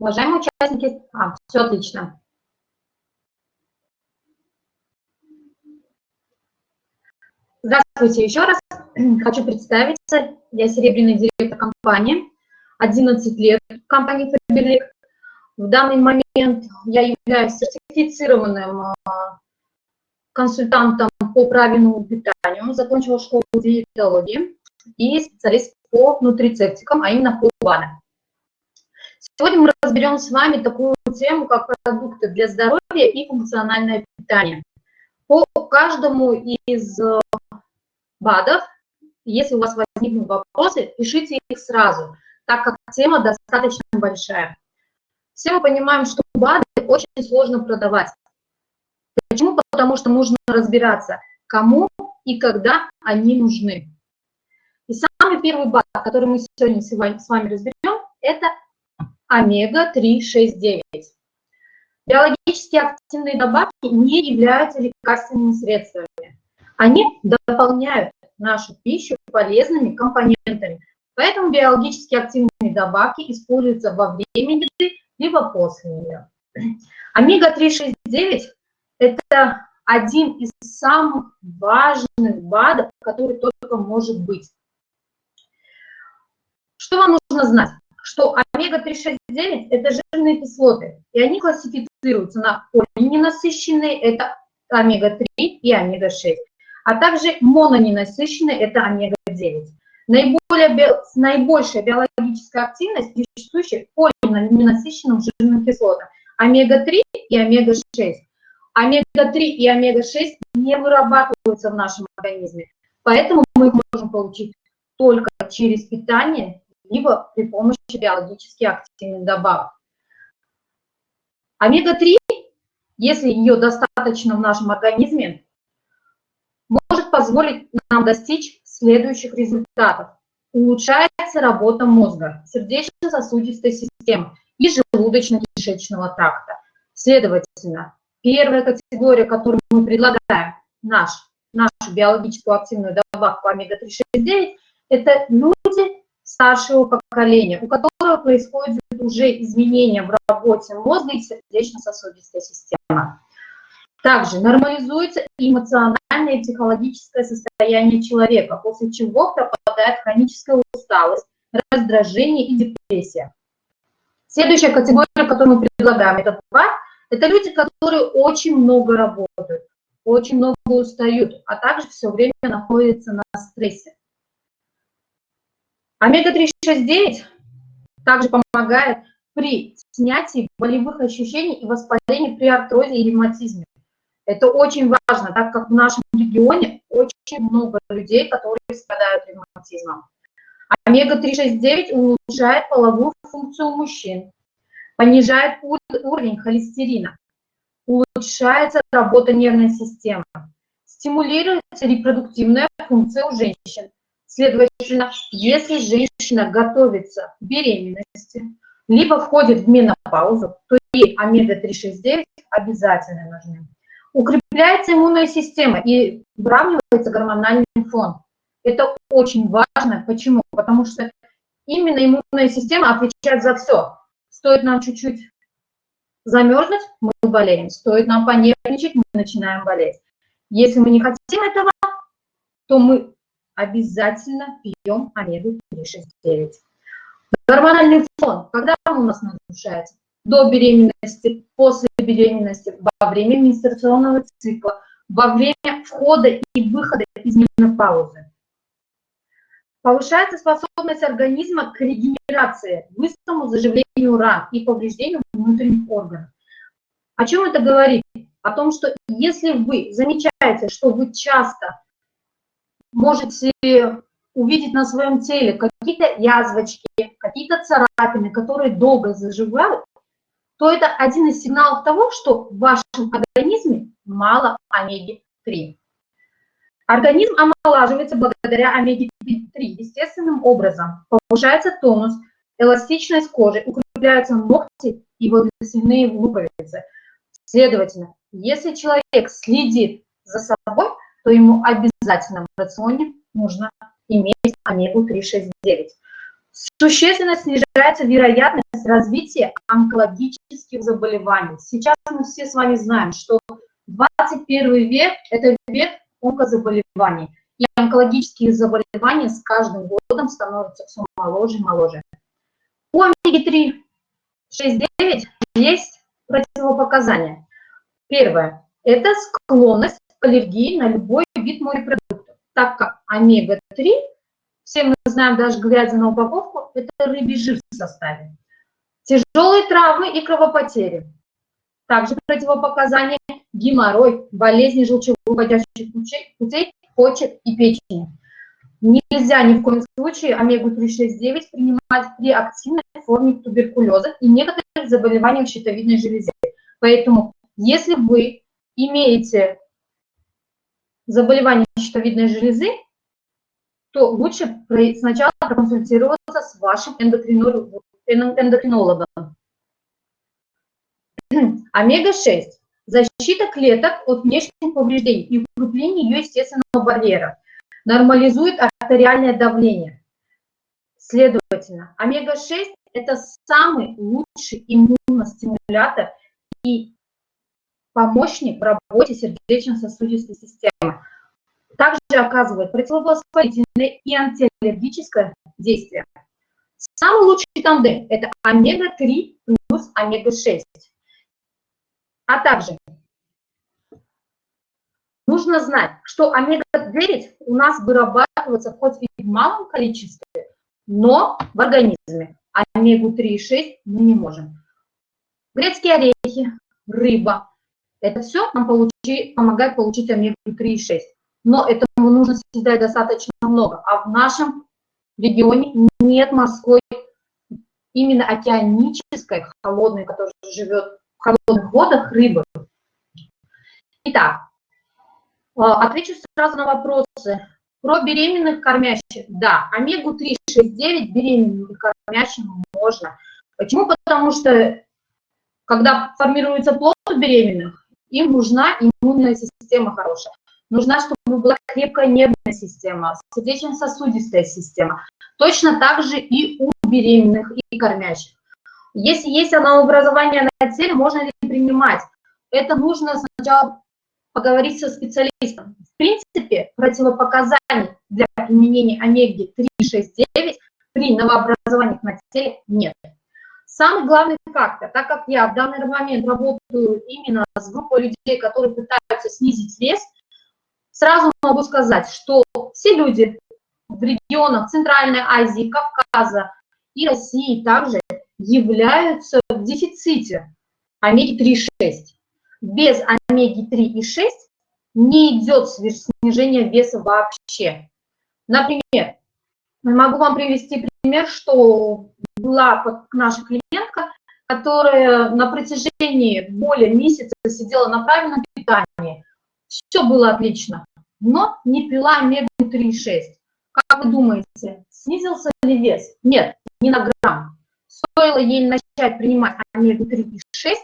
Уважаемые участники, а, все отлично. Здравствуйте еще раз. Хочу представиться. Я серебряный директор компании. 11 лет в компании Faberlic. В данный момент я являюсь сертифицированным а, консультантом по правильному питанию, закончила школу диетологии и специалист по нутрицептикам, а именно по БАДам. Сегодня мы разберем с вами такую тему, как продукты для здоровья и функциональное питание. По каждому из э, БАДов, если у вас возникнут вопросы, пишите их сразу, так как тема достаточно большая. Все мы понимаем, что БАДы очень сложно продавать. Почему? Потому что нужно разбираться, кому и когда они нужны. И самый первый БАД, который мы сегодня с вами разберем, это омега-3,6,9. Биологически активные добавки не являются лекарственными средствами. Они дополняют нашу пищу полезными компонентами. Поэтому биологически активные добавки используются во время еды, либо после нее. Омега-3,6,9 – это один из самых важных БАДов, который только может быть. Что вам нужно знать? что омега-369 – это жирные кислоты, и они классифицируются на полиненасыщенные – это омега-3 и омега-6, а также мононенасыщенные – это омега-9. Наиболее, наибольшая биологическая активность присуща полиненасыщенным жирным кислотам – омега-3 и омега-6. Омега-3 и омега-6 не вырабатываются в нашем организме, поэтому мы их можем получить только через питание либо при помощи биологически активных добавок. Омега-3, если ее достаточно в нашем организме, может позволить нам достичь следующих результатов. Улучшается работа мозга, сердечно-сосудистой системы и желудочно-кишечного тракта. Следовательно, первая категория, которую мы предлагаем, наш, нашу биологическую активную добавку омега-3,6,9, это люди, старшего поколения, у которого происходят уже изменения в работе мозга и сердечно-сосудистой системы. Также нормализуется эмоциональное и психологическое состояние человека, после чего пропадает хроническая усталость, раздражение и депрессия. Следующая категория, которую мы предлагаем, это два, это люди, которые очень много работают, очень много устают, а также все время находятся на стрессе. Омега-3,6,9 также помогает при снятии болевых ощущений и воспалении при артрозе и ревматизме. Это очень важно, так как в нашем регионе очень много людей, которые страдают ревматизмом. Омега-3,6,9 улучшает половую функцию мужчин, понижает уровень холестерина, улучшается работа нервной системы, стимулируется репродуктивная функция у женщин, Следовательно, если женщина готовится к беременности, либо входит в менопаузу, то ей омега-3,6,9 обязательно нужны. Укрепляется иммунная система и выравнивается гормональный фон. Это очень важно. Почему? Потому что именно иммунная система отвечает за все. Стоит нам чуть-чуть замерзнуть, мы болеем. Стоит нам понервничать, мы начинаем болеть. Если мы не хотим этого, то мы обязательно пьем омегу-3,6,9. Гормональный фон, когда он у нас нарушается? До беременности, после беременности, во время менструационного цикла, во время входа и выхода из менопаузы. Повышается способность организма к регенерации, быстрому заживлению ран и повреждению внутренних органов. О чем это говорит? О том, что если вы замечаете, что вы часто можете увидеть на своем теле какие-то язвочки, какие-то царапины, которые долго заживают, то это один из сигналов того, что в вашем организме мало омеги-3. Организм омолаживается благодаря омеге-3 естественным образом. Повышается тонус, эластичность кожи, укрепляются ногти и волосяные луковицы. Следовательно, если человек следит за собой, то ему обязательно в рационе нужно иметь омегу-369. Существенно снижается вероятность развития онкологических заболеваний. Сейчас мы все с вами знаем, что 21 век – это век онкозаболеваний. И онкологические заболевания с каждым годом становятся все моложе и моложе. У омеги-3 6,9 есть противопоказания. Первое – это склонность аллергии на любой вид морепродуктов, так как омега-3, все мы знаем, даже глядя на упаковку, это рыбий жир в составе. Тяжелые травмы и кровопотери. Также противопоказания – геморрой, болезни желчевыводящих путей, почек и печени. Нельзя ни в коем случае омегу-3,6,9 принимать при активной форме туберкулеза и некоторых заболеваниях щитовидной железы. Поэтому, если вы имеете заболевание щитовидной железы, то лучше сначала проконсультироваться с вашим эндокринологом. Омега-6 – защита клеток от внешних повреждений и укрепление ее естественного барьера – нормализует артериальное давление. Следовательно, омега-6 – это самый лучший иммуностимулятор и помощник в работе сердечно-сосудистой системы. Также оказывает противовоспалительное и антиаллергическое действие. Самый лучший тандем – это омега-3 плюс омега-6. А также Нужно знать, что омега-9 у нас вырабатывается хоть и в малом количестве, но в организме. Омегу-3 и 6 мы не можем. Грецкие орехи, рыба. Это все нам получи, помогает получить омегу-3 и 6. Но этому нужно съедать достаточно много. А в нашем регионе нет морской, именно океанической, холодной, которая живет в холодных водах, рыбы. Итак, а, отвечу сразу на вопросы. Про беременных кормящих. Да, омегу-3, 6, 9 беременным кормящим можно. Почему? Потому что, когда формируется плод у беременных, им нужна иммунная система хорошая. Нужна, чтобы была крепкая нервная система, сердечно-сосудистая система. Точно так же и у беременных и кормящих. Если есть новообразование на теле, можно ли принимать? Это нужно сначала поговорить со специалистом. В принципе, противопоказаний для применения омеги-3, 6, 9 при новообразованиях на теле нет. Самый главный фактор, так как я в данный момент работаю именно с группой людей, которые пытаются снизить вес, сразу могу сказать, что все люди в регионах Центральной Азии, Кавказа и России также являются в дефиците омеги-3,6 без омеги-3 и 6 не идет снижение веса вообще. Например, могу вам привести пример, что была наша клиентка, которая на протяжении более месяца сидела на правильном питании. Все было отлично, но не пила омегу-3 и 6. Как вы думаете, снизился ли вес? Нет, не на грамм. Стоило ей начать принимать омегу-3 и 6,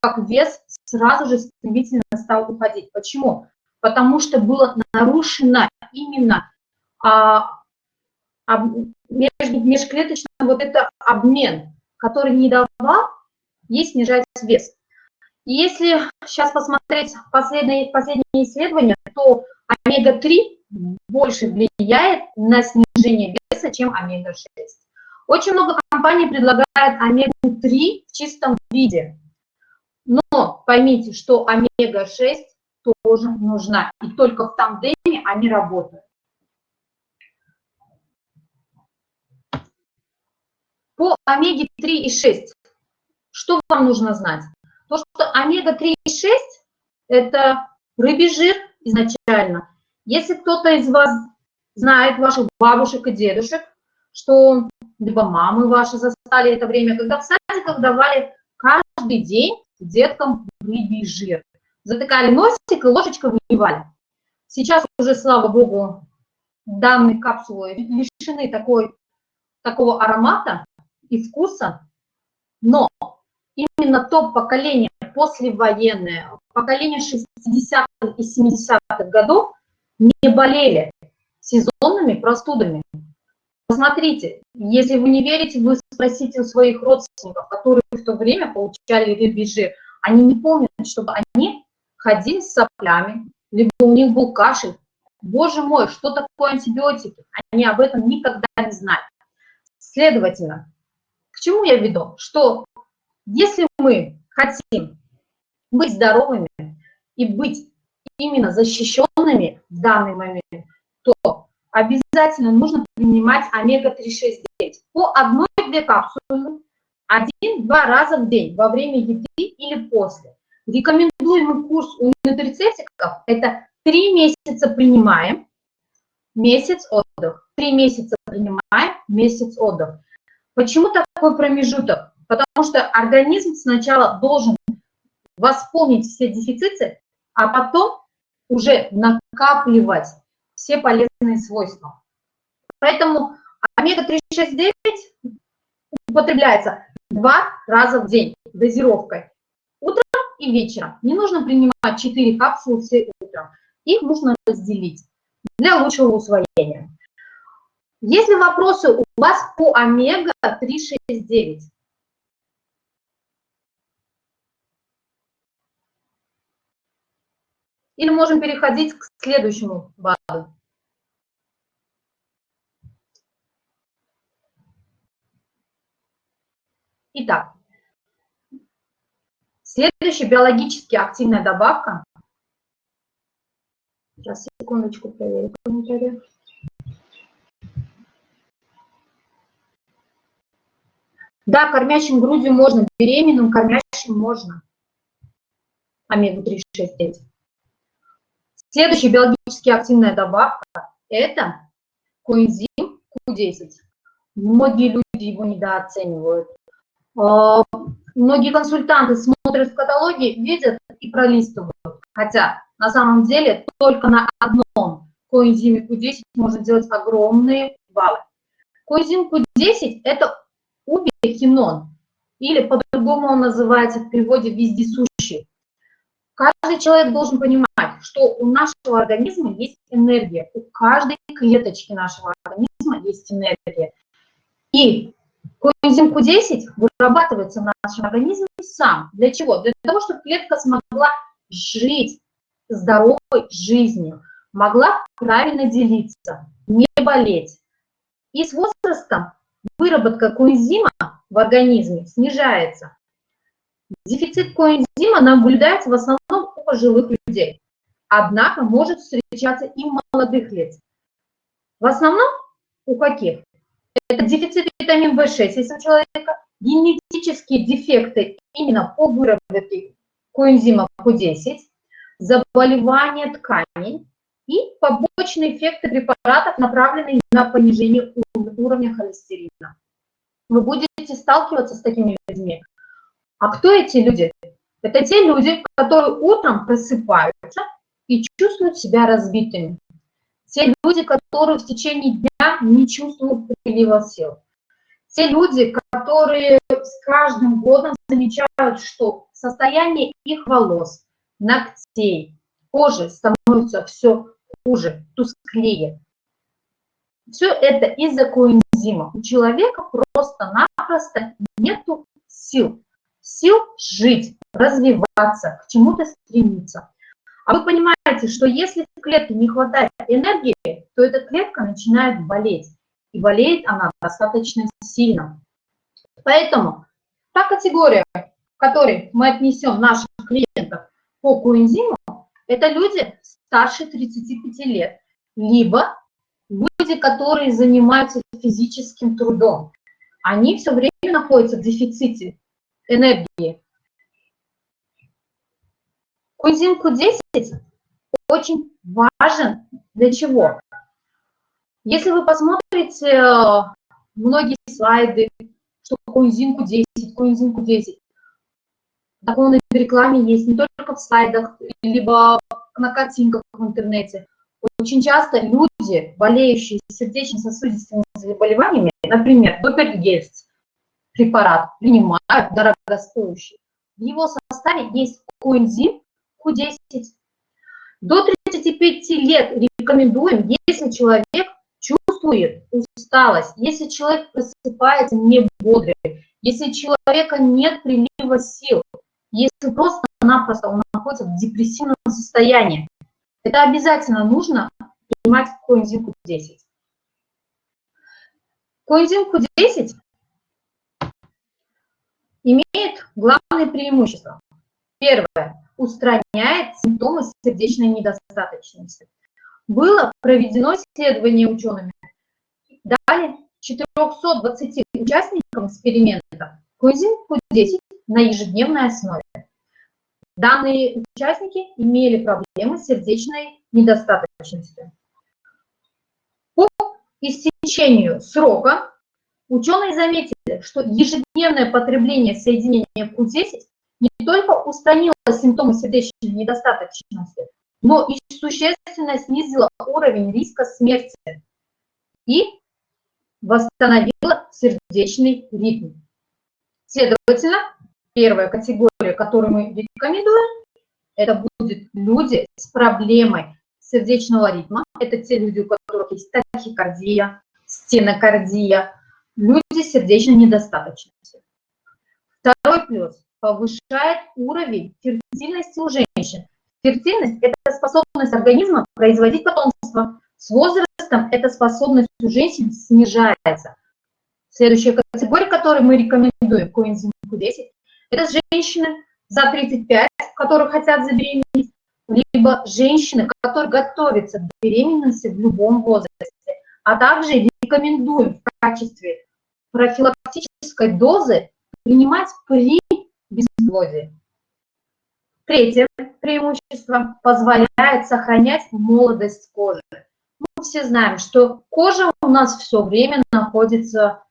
как вес сразу же стремительно стал уходить. Почему? Потому что было нарушено именно а, между, межклеточный вот это обмен, который не давал ей снижать вес. И если сейчас посмотреть последние, последние исследования, то омега-3 больше влияет на снижение веса, чем омега-6. Очень много компаний предлагают омегу-3 в чистом виде. Но поймите, что омега-6 тоже нужна, и только в тандеме они работают. По омеге-3 и 6, что вам нужно знать? То, что омега-3 и 6 – это рыбий жир изначально. Если кто-то из вас знает, ваших бабушек и дедушек, что либо мамы ваши застали это время, когда в садиках давали каждый день деткам рыбий жир. Затыкали носик и ложечкой выливали. Сейчас уже, слава богу, данные капсулы лишены такой, такого аромата и вкуса, но именно то поколение послевоенное, поколение 60-х и 70-х годов не болели сезонными простудами. Посмотрите, если вы не верите, вы спросите у своих родственников, которые в то время получали рубежи, они не помнят, чтобы они ходили с соплями, либо у них был кашель. Боже мой, что такое антибиотики? Они об этом никогда не знали. Следовательно, к чему я веду? Что если мы хотим быть здоровыми и быть именно защищенными в данный момент, то обязательно нужно принимать омега-3,6,9 по одной-две капсулы один-два раза в день во время еды или после. Рекомендуемый курс у нутрицептиков – это три месяца принимаем, месяц отдых. Три месяца принимаем, месяц отдых. Почему такой промежуток? Потому что организм сначала должен восполнить все дефициты, а потом уже накапливать все полезные свойства. Поэтому омега-369 употребляется два раза в день дозировкой. Утром и вечером. Не нужно принимать 4 капсулы все утром. Их нужно разделить для лучшего усвоения. Есть ли вопросы у вас по омега-369? Или можем переходить к следующему БАДу. Итак, следующая биологически активная добавка. Сейчас, секундочку, проверю комментарий. Да, кормящим грудью можно, беременным кормящим можно. Омегу-3,6,9. Следующая биологически активная добавка – это коэнзим Q10. Многие люди его недооценивают. А, многие консультанты смотрят в каталоге, видят и пролистывают. Хотя на самом деле только на одном коэнзиме Q10 можно делать огромные баллы. Коэнзим Q10 – это убихинон, или по-другому он называется в переводе вездесущий. Каждый человек должен понимать, что у нашего организма есть энергия, у каждой клеточки нашего организма есть энергия. И коэнзим Q10 вырабатывается в нашем организме сам. Для чего? Для того, чтобы клетка смогла жить здоровой жизнью, могла правильно делиться, не болеть. И с возрастом выработка коэнзима в организме снижается. Дефицит коэнзима наблюдается в основном у пожилых людей, однако может встречаться и у молодых лиц. В основном у каких? Это дефицит витамина В6, если у человека генетические дефекты именно по выработке коэнзима Q10, заболевания тканей и побочные эффекты препаратов, направленные на понижение уровня холестерина. Вы будете сталкиваться с такими людьми. А кто эти люди? Это те люди, которые утром просыпаются и чувствуют себя разбитыми. Те люди, которые в течение дня не чувствуют прилива сил. Те люди, которые с каждым годом замечают, что состояние их волос, ногтей, кожи становится все хуже, тусклее. Все это из-за коэнзима. У человека просто-напросто нет сил. Сил жить, развиваться, к чему-то стремиться. А вы понимаете, что если в клетке не хватает энергии, то эта клетка начинает болеть. И болеет она достаточно сильно. Поэтому та категория, к которой мы отнесем наших клиентов по коэнзиму, это люди старше 35 лет, либо люди, которые занимаются физическим трудом. Они все время находятся в дефиците энергии. Коэнзим Q10 очень важен для чего? Если вы посмотрите э, многие слайды, что коэнзим Q10, коэнзим Q10, такое в рекламе есть не только в слайдах, либо на картинках в интернете. Очень часто люди, болеющие сердечно-сосудистыми заболеваниями, например, Допергельц, препарат, принимают дорогостоящий. В его составе есть коэнзим Q10. До 35 лет рекомендуем, если человек чувствует усталость, если человек просыпается не бодрый, если у человека нет прилива сил, если просто-напросто он находится в депрессивном состоянии, это обязательно нужно принимать коэнзим Q10. Коэнзим Q10 имеет главные преимущества. Первое. Устраняет симптомы сердечной недостаточности. Было проведено исследование учеными. Дали 420 участникам эксперимента коэнзим Q10 на ежедневной основе. Данные участники имели проблемы с сердечной недостаточностью. По истечению срока ученые заметили, что ежедневное потребление соединения Q10 не только устранило симптомы сердечной недостаточности, но и существенно снизило уровень риска смерти и восстановило сердечный ритм. Следовательно, первая категория, которую мы рекомендуем, это будут люди с проблемой сердечного ритма. Это те люди, у которых есть тахикардия, стенокардия, люди с сердечной недостаточностью. Второй плюс – повышает уровень фертильности у женщин. Фертильность – это способность организма производить потомство. С возрастом эта способность у женщин снижается. Следующая категория, которую мы рекомендуем, коэнзим Q10, это женщины за 35, которые хотят забеременеть, либо женщины, которые готовятся к беременности в любом возрасте. А также рекомендуем в качестве профилактической дозы принимать при безплодии. Третье преимущество позволяет сохранять молодость кожи. Мы все знаем, что кожа у нас все время находится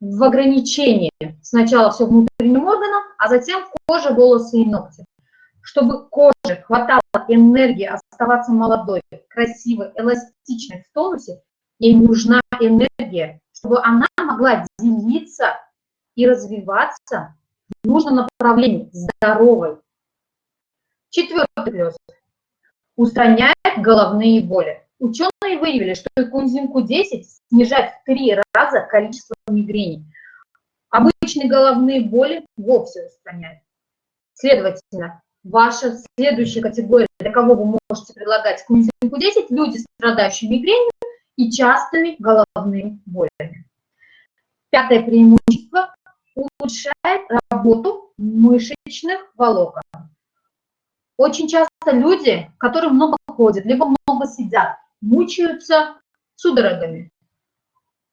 в ограничении. Сначала все внутренним органам, а затем кожа, волосы и ногти. Чтобы коже хватало энергии оставаться молодой, красивой, эластичной, в тонусе, ей нужна энергия, чтобы она могла делиться и развиваться в нужном направлении, здоровой. Четвертый плюс. Устраняет головные боли. Ученые выявили, что кунзинку 10 снижает в три раза количество мигрени. Обычные головные боли вовсе устраняет. Следовательно, ваша следующая категория, для кого вы можете предлагать кунзинку 10, люди, страдающие мигренью и частыми головными болями. Пятое преимущество – улучшает работу мышечных волокон. Очень часто люди, которые много ходят, либо много сидят, мучаются судорогами.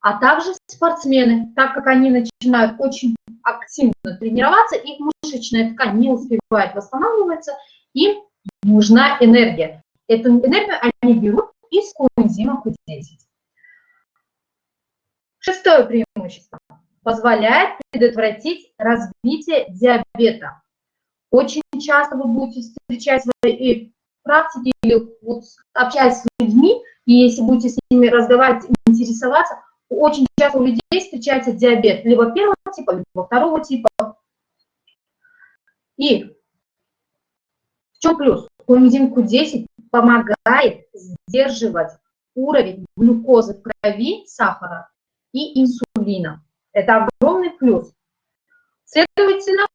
А также спортсмены, так как они начинают очень активно тренироваться, их мышечная ткань не успевает восстанавливаться, им нужна энергия. Эту энергию они берут из коэнзима Q10. Шестое преимущество. Позволяет предотвратить развитие диабета. Очень часто вы будете встречать и практике или вот общаясь с людьми, и если будете с ними разговаривать, интересоваться, очень часто у людей встречается диабет либо первого типа, либо второго типа. И в чем плюс? Коэнзим Q10 помогает сдерживать уровень глюкозы в крови, сахара и инсулина. Это огромный плюс. Следовательно,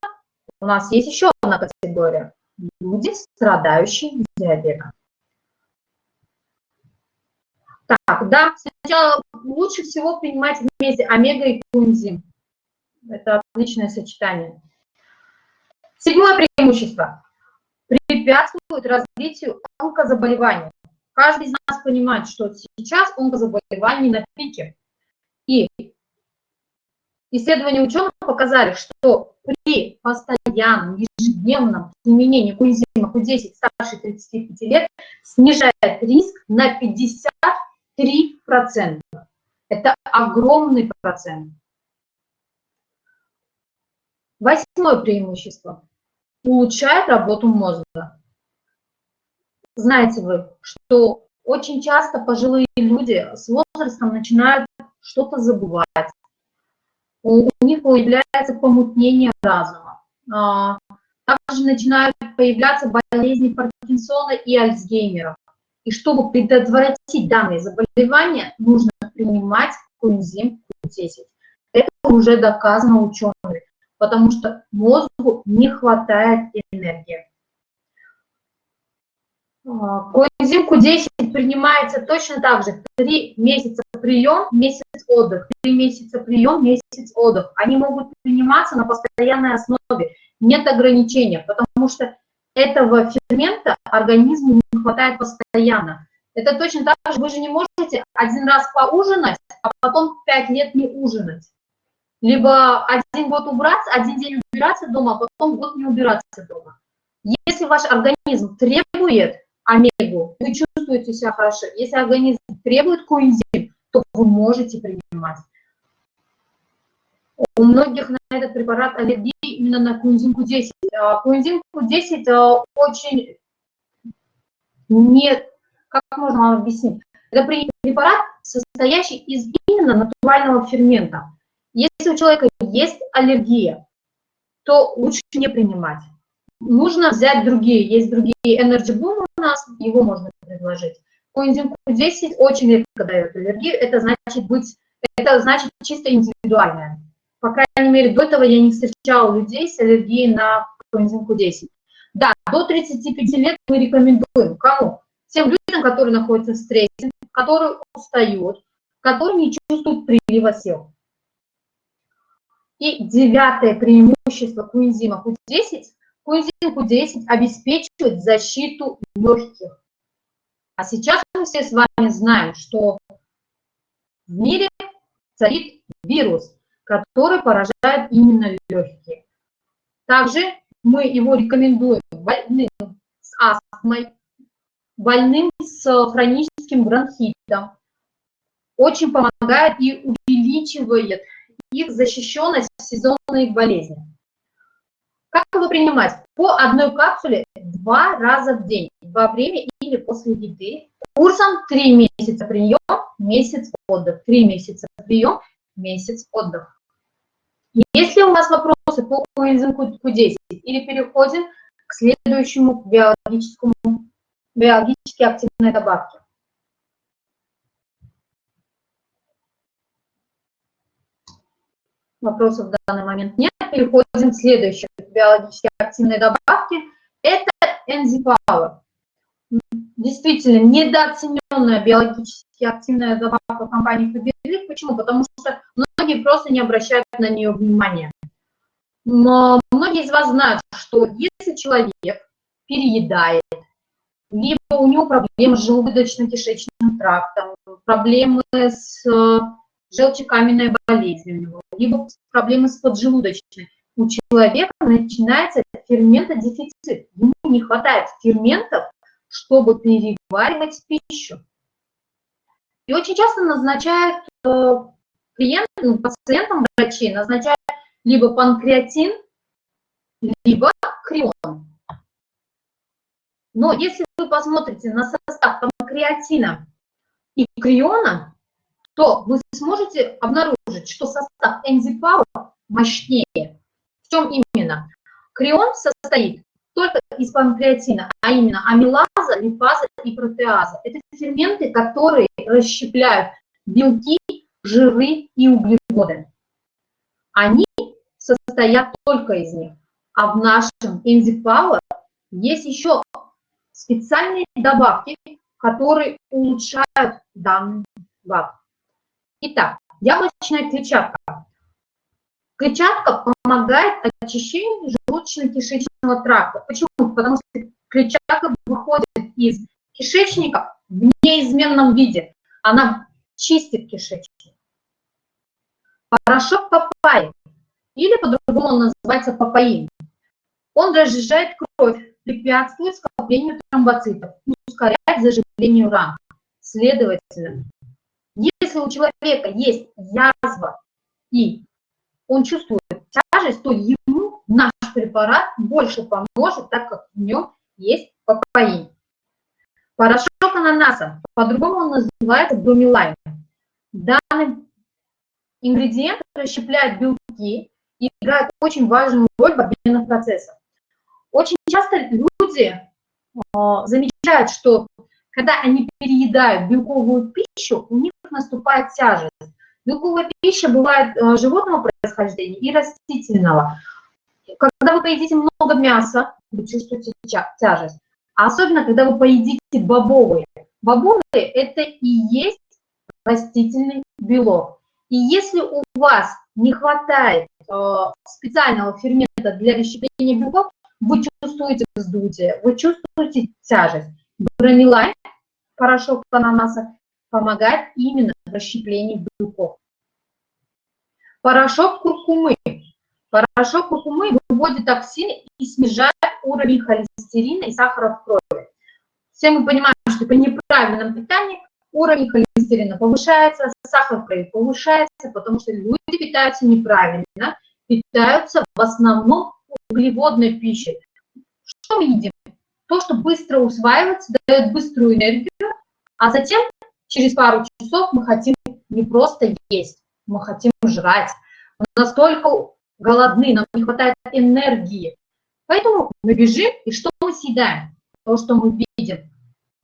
у нас есть еще одна категория люди, страдающие диабетом. Так, да, сначала лучше всего принимать вместе омега и кунзим. Это отличное сочетание. Седьмое преимущество. Препятствует развитию онкозаболеваний. Каждый из нас понимает, что сейчас онкозаболевания на пике. И исследования ученых показали, что при постоянном ежедневном применении коэнзима Q10 старше 35 лет снижает риск на 53%. Это огромный процент. Восьмое преимущество. Улучшает работу мозга. Знаете вы, что очень часто пожилые люди с возрастом начинают что-то забывать, у, них появляется помутнение разума. А, также начинают появляться болезни Паркинсона и Альцгеймера. И чтобы предотвратить данные заболевания, нужно принимать коэнзим Q10. Это уже доказано учеными, потому что мозгу не хватает энергии. А, коэнзим Q10 принимается точно так же. Три месяца прием, месяц отдых. Три месяца прием, месяц отдых. Они могут приниматься на постоянной основе. Нет ограничения, потому что этого фермента организму не хватает постоянно. Это точно так же, вы же не можете один раз поужинать, а потом пять лет не ужинать. Либо один год убраться, один день убираться дома, а потом год не убираться дома. Если ваш организм требует омегу, вы чувствуете себя хорошо. Если организм требует коэнзим, то вы можете принимать. У многих на этот препарат аллергии именно на коэнзим Q10. Коэнзим Q10 очень не... Как можно вам объяснить? Это препарат, состоящий из именно натурального фермента. Если у человека есть аллергия, то лучше не принимать. Нужно взять другие. Есть другие Energy Boom у нас, его можно предложить. Коэнзим Q10 очень редко дает аллергию. Это значит быть, это значит чисто индивидуальное. По крайней мере, до этого я не встречала людей с аллергией на коэнзим Q10. Да, до 35 лет мы рекомендуем. Кому? Тем людям, которые находятся в стрессе, которые устают, которые не чувствуют прилива сил. И девятое преимущество коэнзима Q10 Коэнзим Q10 обеспечивает защиту легких. А сейчас мы все с вами знаем, что в мире царит вирус, который поражает именно легкие. Также мы его рекомендуем больным с астмой, больным с хроническим бронхитом. Очень помогает и увеличивает их защищенность в сезонные болезни. Как его принимать? По одной капсуле два раза в день, во время или после еды. Курсом 3 месяца прием, месяц отдых. 3 месяца прием, месяц отдых. Если у вас вопросы по коэнзиму Q10 или переходим к следующему биологическому, биологически активной добавке. Вопросов в данный момент нет. Переходим к следующей биологически активной добавки. Это Enzypower. Действительно, недооцененная биологически активная добавка компании Фаберлик. Почему? Потому что многие просто не обращают на нее внимания. Но многие из вас знают, что если человек переедает, либо у него проблемы с желудочно-кишечным трактом, проблемы с желчекаменной болезнью либо проблемы с поджелудочной. У человека начинается ферментодефицит. Ему не хватает ферментов, чтобы переваривать пищу. И очень часто назначают э, клиентам, ну, пациентам врачи, назначают либо панкреатин, либо крион. Но если вы посмотрите на состав панкреатина и криона, то вы сможете обнаружить, что состав энзипауэр мощнее. В чем именно? Крион состоит только из панкреатина, а именно амилаза, липаза и протеаза. Это ферменты, которые расщепляют белки, жиры и углеводы. Они состоят только из них. А в нашем энзипауэр есть еще специальные добавки, которые улучшают данный гад. Итак, яблочная клетчатка. Клетчатка помогает очищению желудочно-кишечного тракта. Почему? Потому что клетчатка выходит из кишечника в неизменном виде. Она чистит кишечник. Порошок папайи, или по-другому он называется папаин. Он разжижает кровь, препятствует скоплению тромбоцитов, ускоряет заживление ран. Следовательно, если у человека есть язва и он чувствует тяжесть, то ему наш препарат больше поможет, так как в нем есть папаин. Порошок ананаса, по-другому он называется брумелайн. Данный ингредиент расщепляет белки и играет очень важную роль в обменных процессах. Очень часто люди э, замечают, что Когда они переедают белковую пищу, у них наступает тяжесть. Белковая пища бывает э, животного происхождения и растительного. Когда вы поедите много мяса, вы чувствуете тяжесть. Особенно, когда вы поедите бобовые. Бобовые – это и есть растительный белок. И если у вас не хватает э, специального фермента для расщепления белков, вы чувствуете вздутие, вы чувствуете тяжесть. Бронилайн, порошок ананаса, помогает именно в расщеплении белков. Порошок куркумы. Порошок куркумы выводит токсины и снижает уровень холестерина и сахара в крови. Все мы понимаем, что при неправильном питании уровень холестерина повышается, сахар в крови повышается, потому что люди питаются неправильно, питаются в основном углеводной пищей. Что мы едим? То, что быстро усваивается, дает быструю энергию, а затем через пару часов мы хотим не просто есть, мы хотим жрать. Мы настолько голодны, нам не хватает энергии. Поэтому мы бежим, и что мы съедаем? То, что мы видим.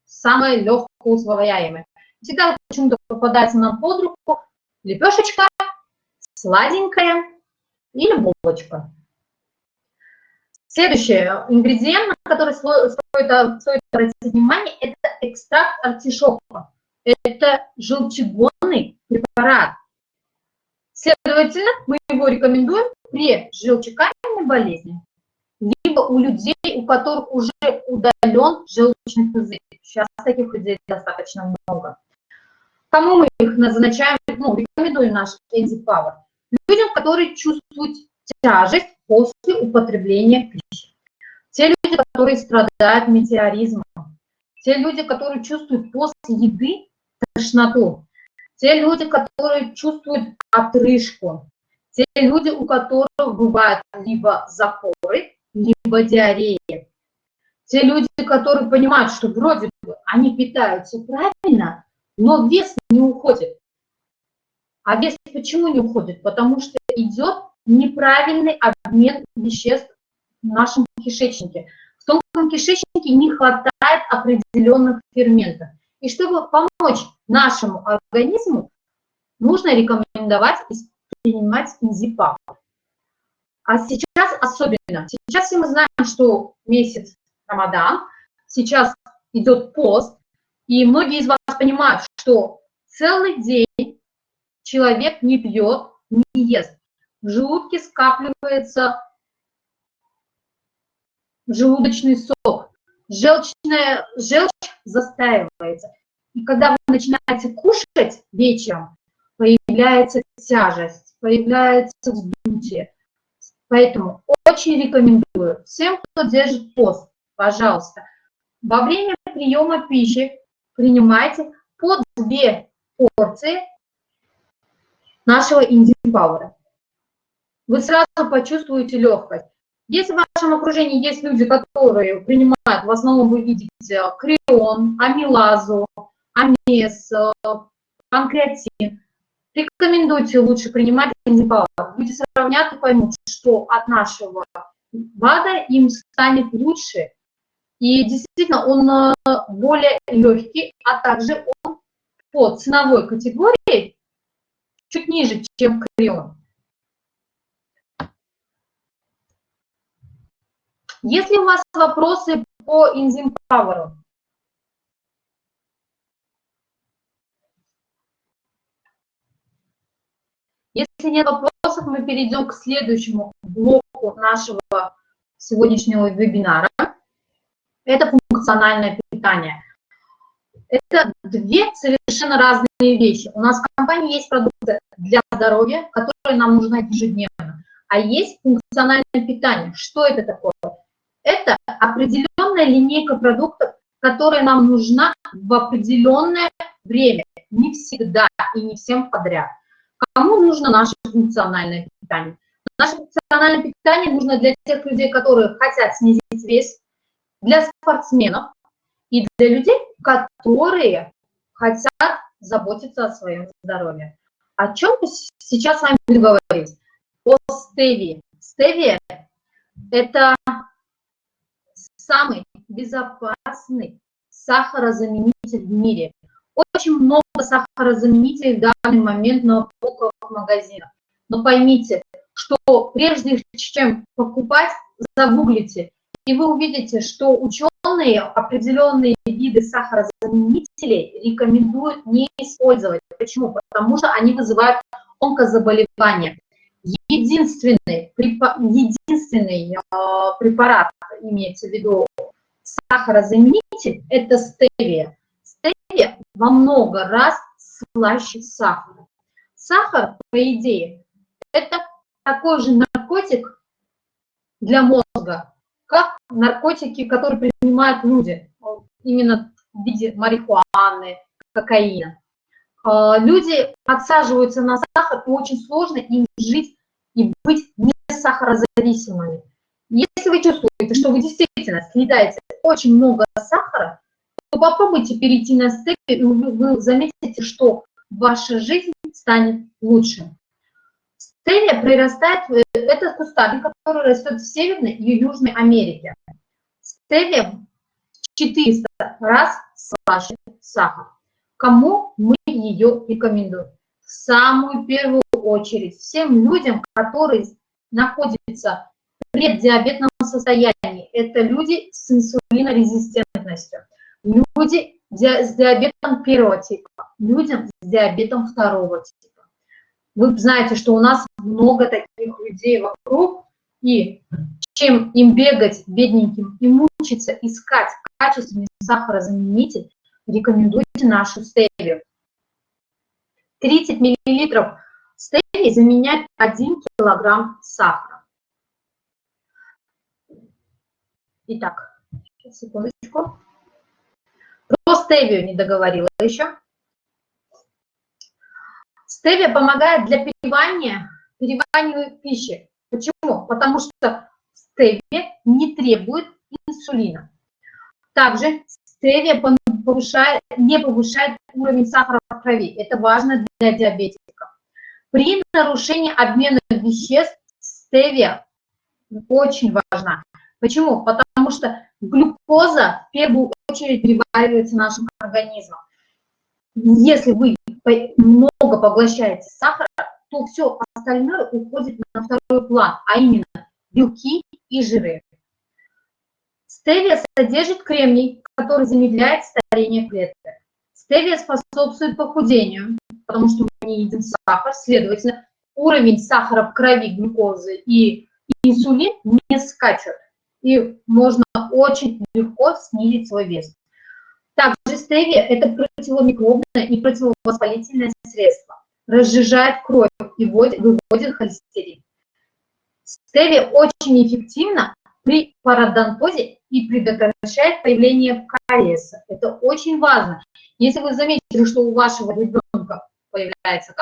Самое легкое усвояемое. Всегда почему-то попадается нам под руку лепешечка, сладенькая или булочка. Следующий ингредиент, на который стоит, стоит обратить внимание, это экстракт артишока. Это желчегонный препарат. Следовательно, мы его рекомендуем при желчекаменной болезни, либо у людей, у которых уже удален желчный пузырь. Сейчас таких людей достаточно много. Кому мы их назначаем, ну, рекомендуем наш Энзи Power? Людям, которые чувствуют тяжесть после употребления пищи. Те люди, которые страдают метеоризмом. Те люди, которые чувствуют после еды тошноту. Те люди, которые чувствуют отрыжку. Те люди, у которых бывают либо запоры, либо диарея. Те люди, которые понимают, что вроде бы они питаются правильно, но вес не уходит. А вес почему не уходит? Потому что идет неправильный обмен веществ в нашем кишечнике. В тонком кишечнике не хватает определенных ферментов. И чтобы помочь нашему организму, нужно рекомендовать принимать инзипап. А сейчас особенно, сейчас все мы знаем, что месяц Рамадан, сейчас идет пост, и многие из вас понимают, что целый день человек не пьет, не ест в желудке скапливается желудочный сок, желчная, желчь застаивается. И когда вы начинаете кушать вечером, появляется тяжесть, появляется вздутие. Поэтому очень рекомендую всем, кто держит пост, пожалуйста, во время приема пищи принимайте по две порции нашего индипауэра вы сразу почувствуете легкость. Если в вашем окружении есть люди, которые принимают, в основном вы видите крион, амилазу, амес, панкреатин, рекомендуйте лучше принимать энзипалат. Люди сравнят и поймут, что от нашего БАДа им станет лучше. И действительно, он э, более легкий, а также он по ценовой категории чуть ниже, чем крион. Если у вас вопросы по Enzyme Power? Если нет вопросов, мы перейдем к следующему блоку нашего сегодняшнего вебинара. Это функциональное питание. Это две совершенно разные вещи. У нас в компании есть продукты для здоровья, которые нам нужны ежедневно, а есть функциональное питание. Что это такое? Это определенная линейка продуктов, которая нам нужна в определенное время, не всегда и не всем подряд. Кому нужно наше функциональное питание? Наше функциональное питание нужно для тех людей, которые хотят снизить вес, для спортсменов и для людей, которые хотят заботиться о своем здоровье. О чем сейчас с вами будем говорить? О стевии. Стевия – это самый безопасный, сахарозаменитель в мире. Очень много сахарозаменителей в данный момент на полках магазинах. Но поймите, что прежде чем покупать, загуглите, и вы увидите, что ученые определенные виды сахарозаменителей рекомендуют не использовать. Почему? Потому что они вызывают онкозаболевания. Единственный, единственный э, препарат, имеется в виду сахарозаменитель, это стевия. Во много раз слаще сахара. Сахар, по идее, это такой же наркотик для мозга, как наркотики, которые принимают люди, именно в виде марихуаны, кокаина. А, люди отсаживаются на сахар, и очень сложно им жить и быть не сахарозависимыми. Если вы чувствуете, что вы действительно съедаете очень много сахара, попробуйте перейти на степень, и вы заметите, что ваша жизнь станет лучше. Стевия прирастает, э, это кустарник, который растет в Северной и Южной Америке. Стевия в 400 раз слаще сахар. Кому мы ее рекомендуем? В самую первую очередь всем людям, которые находятся в преддиабетном состоянии. Это люди с инсулинорезистентностью, люди с диабетом первого типа, людям с диабетом второго типа. Вы знаете, что у нас много таких людей вокруг, и чем им бегать, бедненьким, и мучиться, искать качественный сахарозаменитель, рекомендуйте нашу стевию. 30 миллилитров стевии заменяет 1 килограмм сахара. Итак, секундочку. Про стевию не договорила еще. Стевия помогает для переваривания, переваривания пищи. Почему? Потому что стевия не требует инсулина. Также стевия повышает, не повышает уровень сахара в крови. Это важно для диабетиков. При нарушении обмена веществ стевия очень важна. Почему? Потому что глюкоза в первую очередь переваривается нашим организмом. Если вы много поглощаете сахара, то все остальное уходит на второй план, а именно белки и жиры. Стевия содержит кремний, который замедляет старение клеток. Стевия способствует похудению, потому что мы не едим сахар, следовательно, уровень сахара в крови, глюкозы и инсулин не скачут, и можно очень легко снизить свой вес. Также стевия – это противомикробное и противовоспалительное средство. Разжижает кровь и выводит холестерин. Стевия очень эффективна при пародонтозе и предотвращает появление кариеса. Это очень важно. Если вы заметили, что у вашего ребенка появляется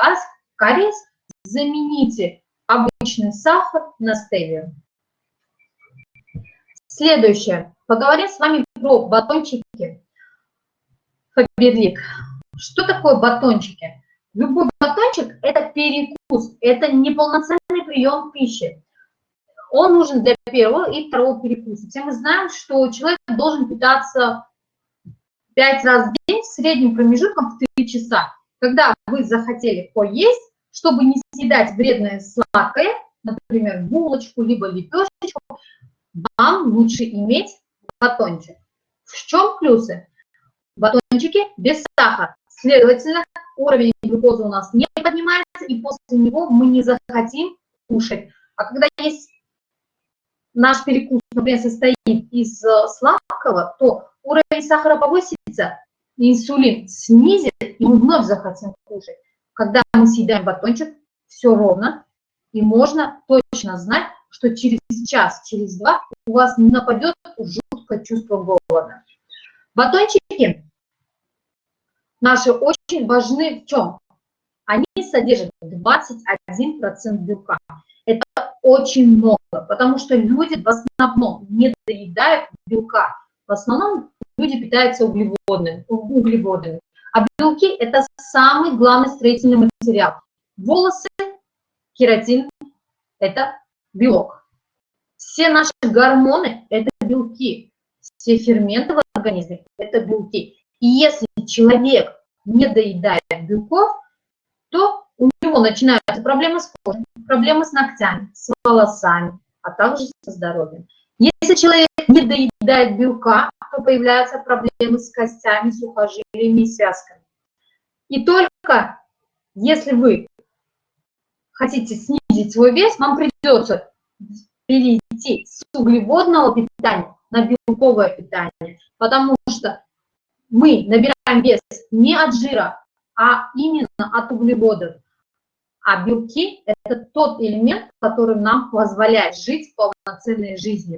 кариес, замените обычный сахар на стевию. Следующее. Поговорим с вами про батончики. Фаберлик. Что такое батончики? Любой батончик – это перекус, это неполноценный прием пищи. Он нужен для первого и второго перекуса. Все мы знаем, что человек должен питаться 5 раз в день с средним промежутком в 3 часа. Когда вы захотели поесть, чтобы не съедать вредное сладкое, например, булочку, либо лепешечку, вам лучше иметь батончик. В чем плюсы? батончики без сахара. Следовательно, уровень глюкозы у нас не поднимается, и после него мы не захотим кушать. А когда есть наш перекус, например, состоит из э, сладкого, то уровень сахара повысится, инсулин снизит, и мы вновь захотим кушать. Когда мы съедаем батончик, все ровно, и можно точно знать, что через час, через два у вас не нападет жуткое чувство голода. Батончики наши очень важны в чем? Они содержат 21% белка. Это очень много, потому что люди в основном не доедают белка. В основном люди питаются углеводными. углеводами. А белки – это самый главный строительный материал. Волосы, кератин – это белок. Все наши гормоны – это белки. все ферменты в организме – это белки. И если человек не доедает белков, то у него начинаются проблемы с кожей, проблемы с ногтями, с волосами, а также со здоровьем. Если человек не доедает белка, то появляются проблемы с костями, сухожилиями и связками. И только если вы хотите снизить свой вес, вам придется перейти с углеводного питания на белковое питание, потому что мы набираем вес не от жира, а именно от углеводов. А белки – это тот элемент, который нам позволяет жить полноценной жизнью.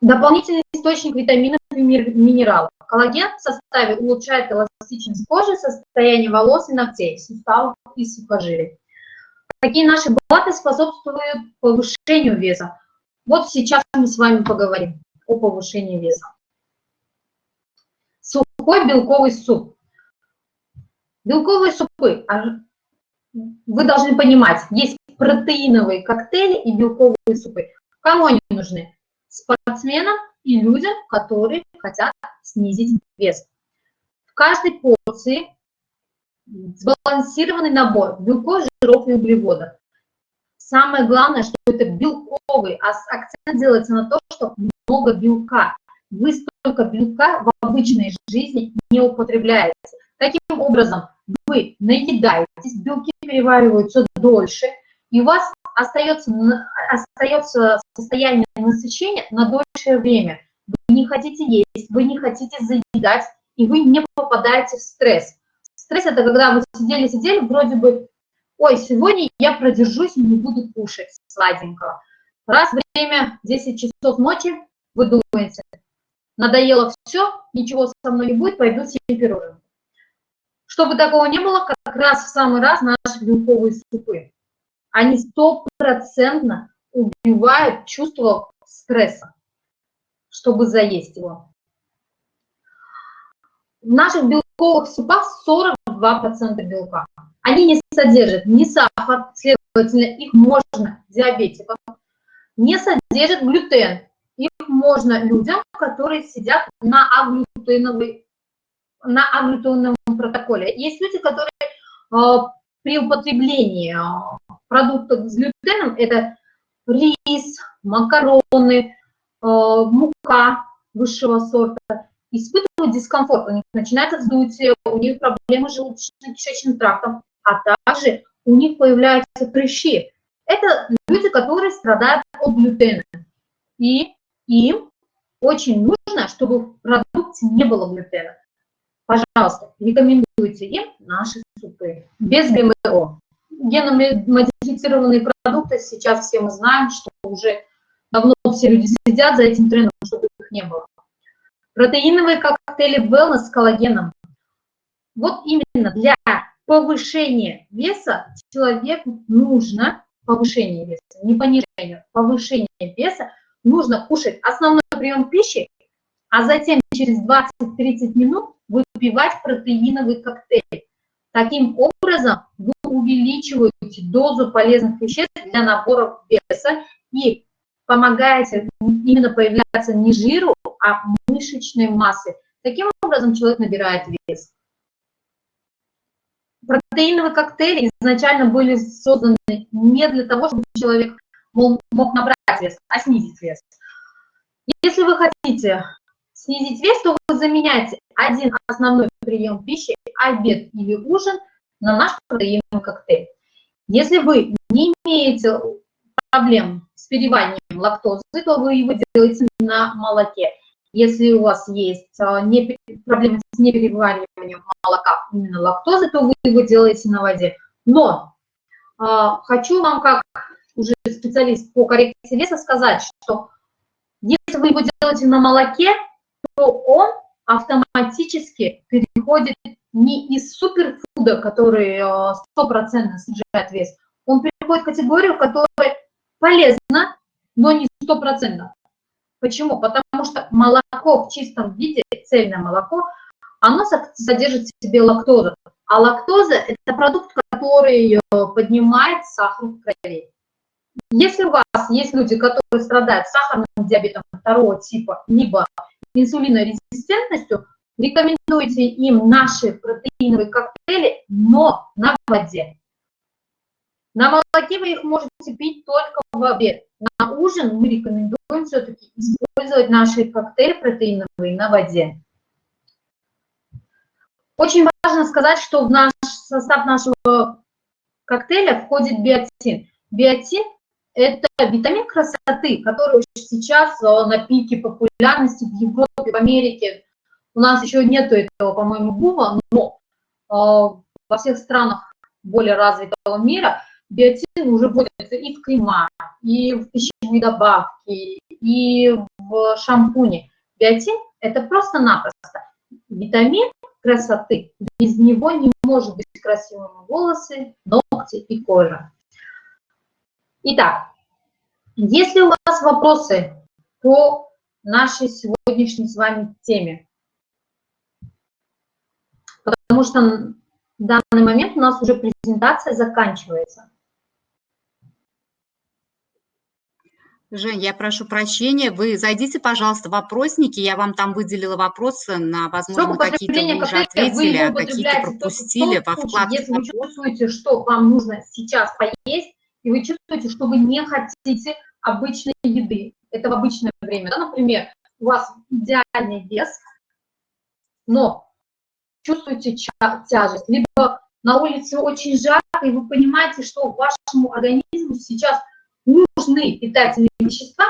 Дополнительный источник витаминов и минералов. Коллаген в составе улучшает эластичность кожи, состояние волос и ногтей, суставов и сухожилий. Какие наши БАТы способствуют повышению веса? Вот сейчас мы с вами поговорим о повышении веса. Сухой белковый суп. Белковые супы, а вы должны понимать, есть протеиновые коктейли и белковые супы. Кому они нужны? Спортсменам и людям, которые хотят снизить вес. В каждой порции сбалансированный набор белков, жиров и углеводов. Самое главное, что это белковый, а акцент делается на то, что много белка. Вы столько белка в обычной жизни не употребляете. Таким образом, вы наедаетесь, белки перевариваются дольше, и у вас остается, остается состояние насыщения на дольшее время. Вы не хотите есть, вы не хотите заедать, и вы не попадаете в стресс. Стресс – это когда вы сидели-сидели, вроде бы, ой, сегодня я продержусь и не буду кушать сладенького. Раз время 10 часов ночи, вы думаете, надоело все, ничего со мной не будет, пойду себе перерыв. Чтобы такого не было, как раз в самый раз наши белковые супы. Они стопроцентно убивают чувство стресса, чтобы заесть его. В наших белковых супах 42% белка. Они не содержат ни сахар, следовательно, их можно диабетикам, не содержат глютен. Их можно людям, которые сидят на аглютеновой на аглютеновом протоколе. Есть люди, которые э, при употреблении э, продуктов с глютеном, это рис, макароны, э, мука высшего сорта, испытывают дискомфорт, у них начинается вздутие, у них проблемы с желудочно-кишечным трактом, а также у них появляются прыщи. Это люди, которые страдают от глютена. И им очень нужно, чтобы в продукте не было глютена. Пожалуйста, рекомендуйте им наши супы без ГМО. Геномодифицированные продукты сейчас все мы знаем, что уже давно все люди следят за этим трендом, чтобы их не было. Протеиновые коктейли wellness с коллагеном. Вот именно для повышения веса человеку нужно повышение веса, не понижение, повышение веса, нужно кушать основной прием пищи, а затем через 20-30 минут выпивать протеиновый коктейль. Таким образом вы увеличиваете дозу полезных веществ для набора веса и помогаете именно появляться не жиру, а мышечной массы. Таким образом человек набирает вес. Протеиновые коктейли изначально были созданы не для того, чтобы человек мог набрать вес, а снизить вес. Если вы хотите снизить вес, то вы заменяете один основной прием пищи, обед или ужин, на наш протеиновый коктейль. Если вы не имеете проблем с перевариванием лактозы, то вы его делаете на молоке. Если у вас есть а, не, проблемы с неперевариванием молока, именно лактозы, то вы его делаете на воде. Но э, хочу вам, как уже специалист по коррекции веса, сказать, что если вы его делаете на молоке, то он автоматически переходит не из суперфуда, который а, стопроцентно снижает вес, он переходит в категорию, которая полезна, но не стопроцентно. Почему? Потому что молоко в чистом виде, цельное молоко, оно содержит в себе лактозу. А лактоза – это продукт, который поднимает сахар в крови. Если у вас есть люди, которые страдают сахарным диабетом второго типа, либо инсулинорезистентностью, рекомендуйте им наши протеиновые коктейли, но на воде. На молоке вы их можете пить только в обед. На ужин мы рекомендуем все-таки использовать наши коктейли протеиновые на воде. Очень важно сказать, что в наш состав нашего коктейля входит биотин. Биотин – это витамин красоты, который сейчас на пике популярности в Европе, в Америке. У нас еще нету этого, по-моему, бума, но э, во всех странах более развитого мира биотин уже вводится и в крема, и в пищевые добавки, и в шампуне. Биотин – это просто-напросто витамин красоты. Без него не может быть красивыми волосы, ногти и кожа. Итак, если у вас вопросы по нашей сегодняшней с вами теме, потому что в данный момент у нас уже презентация заканчивается. Жень, я прошу прощения, вы зайдите, пожалуйста, в вопросники, я вам там выделила вопросы, на, возможно, какие-то вы уже ответили, а какие-то пропустили во вкладке. Если вы чувствуете, что вам нужно сейчас поесть, и вы чувствуете, что вы не хотите обычной еды, это в обычное время, да, например, у вас идеальный вес, но чувствуете тяжесть, либо на улице очень жарко, и вы понимаете, что вашему организму сейчас нужны питательные вещества,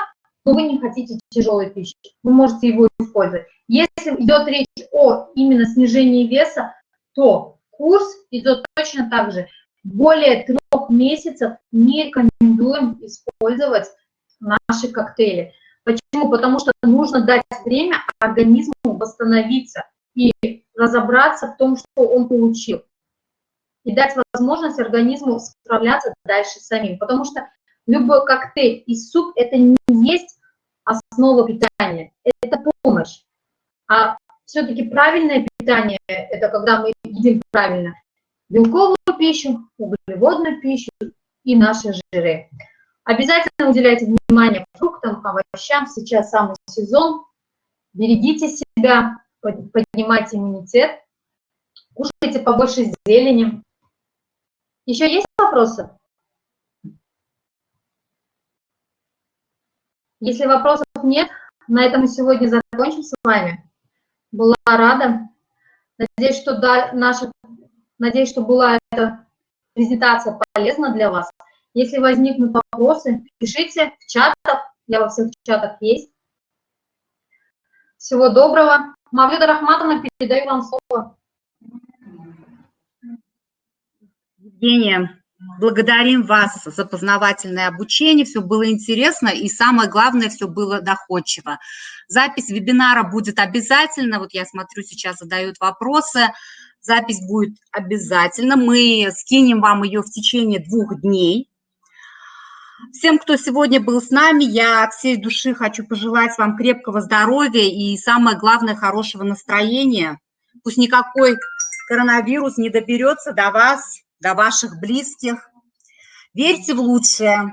но вы не хотите тяжелой пищи, вы можете его использовать. Если идет речь о именно снижении веса, то курс идет точно так же. Более трех месяцев не рекомендуем использовать наши коктейли. Почему? Потому что нужно дать время организму восстановиться и разобраться в том, что он получил. И дать возможность организму справляться дальше самим. Потому что любой коктейль и суп – это не есть основа питания, это помощь. А все-таки правильное питание – это когда мы едим правильно белковую пищу, углеводную пищу и наши жиры. Обязательно уделяйте внимание фруктам, овощам, сейчас самый сезон. Берегите себя, поднимайте иммунитет, кушайте побольше зелени. Еще есть вопросы? Если вопросов нет, на этом мы сегодня закончим с вами. Была рада. Надеюсь, что да, наша, надеюсь, что была эта презентация полезна для вас. Если возникнут вопросы, пишите в чатах. Я во всех чатах есть. Всего доброго. Мавлюда Рахматовна, передаю вам слово. Евгения, Благодарим вас за познавательное обучение, все было интересно и самое главное, все было доходчиво. Запись вебинара будет обязательно, вот я смотрю, сейчас задают вопросы, запись будет обязательно, мы скинем вам ее в течение двух дней. Всем, кто сегодня был с нами, я от всей души хочу пожелать вам крепкого здоровья и самое главное, хорошего настроения. Пусть никакой коронавирус не доберется до вас, до ваших близких. Верьте в лучшее.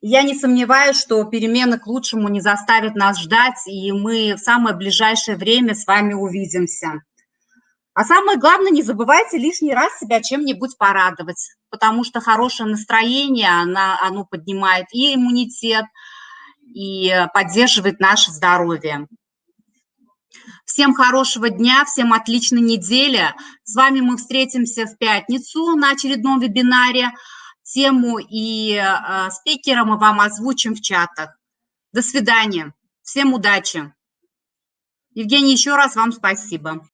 Я не сомневаюсь, что перемены к лучшему не заставят нас ждать, и мы в самое ближайшее время с вами увидимся. А самое главное, не забывайте лишний раз себя чем-нибудь порадовать, потому что хорошее настроение, оно, оно поднимает и иммунитет, и поддерживает наше здоровье. Всем хорошего дня, всем отличной недели. С вами мы встретимся в пятницу на очередном вебинаре. Тему и э, спикера мы вам озвучим в чатах. До свидания. Всем удачи. Евгений, еще раз вам спасибо.